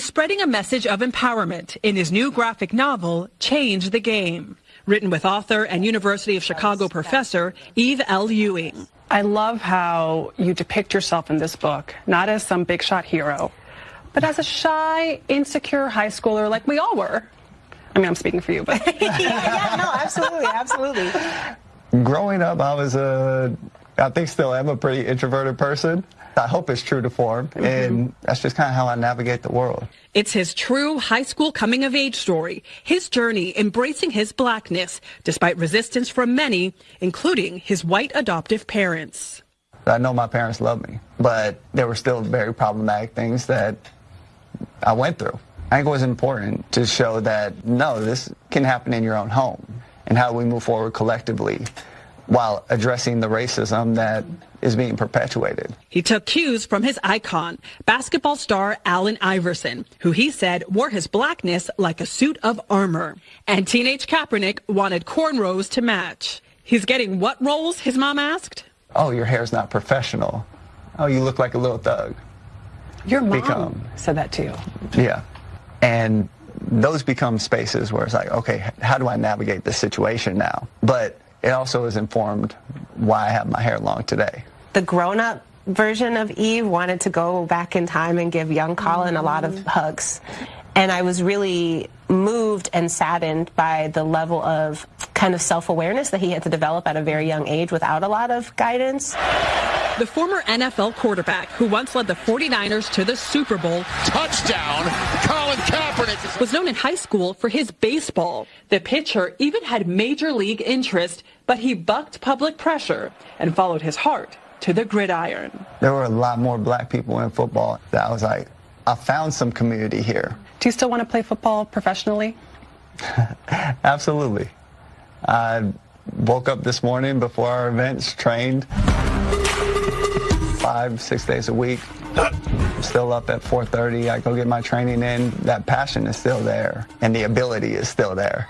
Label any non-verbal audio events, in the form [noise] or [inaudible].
who's spreading a message of empowerment in his new graphic novel, Change the Game, written with author and University of Chicago professor Eve L. Ewing. I love how you depict yourself in this book, not as some big shot hero, but as a shy, insecure high schooler like we all were. I mean, I'm speaking for you, but. yeah, [laughs] yeah, no, absolutely, absolutely. Growing up, I was a, I think still am a pretty introverted person. I hope it's true to form, mm-hmm. and that's just kind of how I navigate the world. It's his true high school coming of age story, his journey embracing his blackness despite resistance from many, including his white adoptive parents. I know my parents love me, but there were still very problematic things that I went through. I think it was important to show that no, this can happen in your own home and how we move forward collectively while addressing the racism that is being perpetuated. He took cues from his icon, basketball star Allen Iverson, who he said wore his blackness like a suit of armor. And teenage Kaepernick wanted cornrows to match. He's getting what roles, his mom asked? Oh, your hair's not professional. Oh, you look like a little thug. Your mom become, said that to you. Yeah. And those become spaces where it's like, okay, how do I navigate this situation now? But it also has informed why I have my hair long today. The grown up version of Eve wanted to go back in time and give young Colin a lot of mm. hugs. And I was really moved and saddened by the level of kind of self awareness that he had to develop at a very young age without a lot of guidance. The former NFL quarterback who once led the 49ers to the Super Bowl. Touchdown, Colin Kaepernick. Was known in high school for his baseball. The pitcher even had major league interest, but he bucked public pressure and followed his heart to the gridiron. There were a lot more black people in football that I was like, I found some community here. Do you still want to play football professionally? [laughs] Absolutely. I woke up this morning before our events, trained five, six days a week. Still up at 4.30. I go get my training in. That passion is still there, and the ability is still there.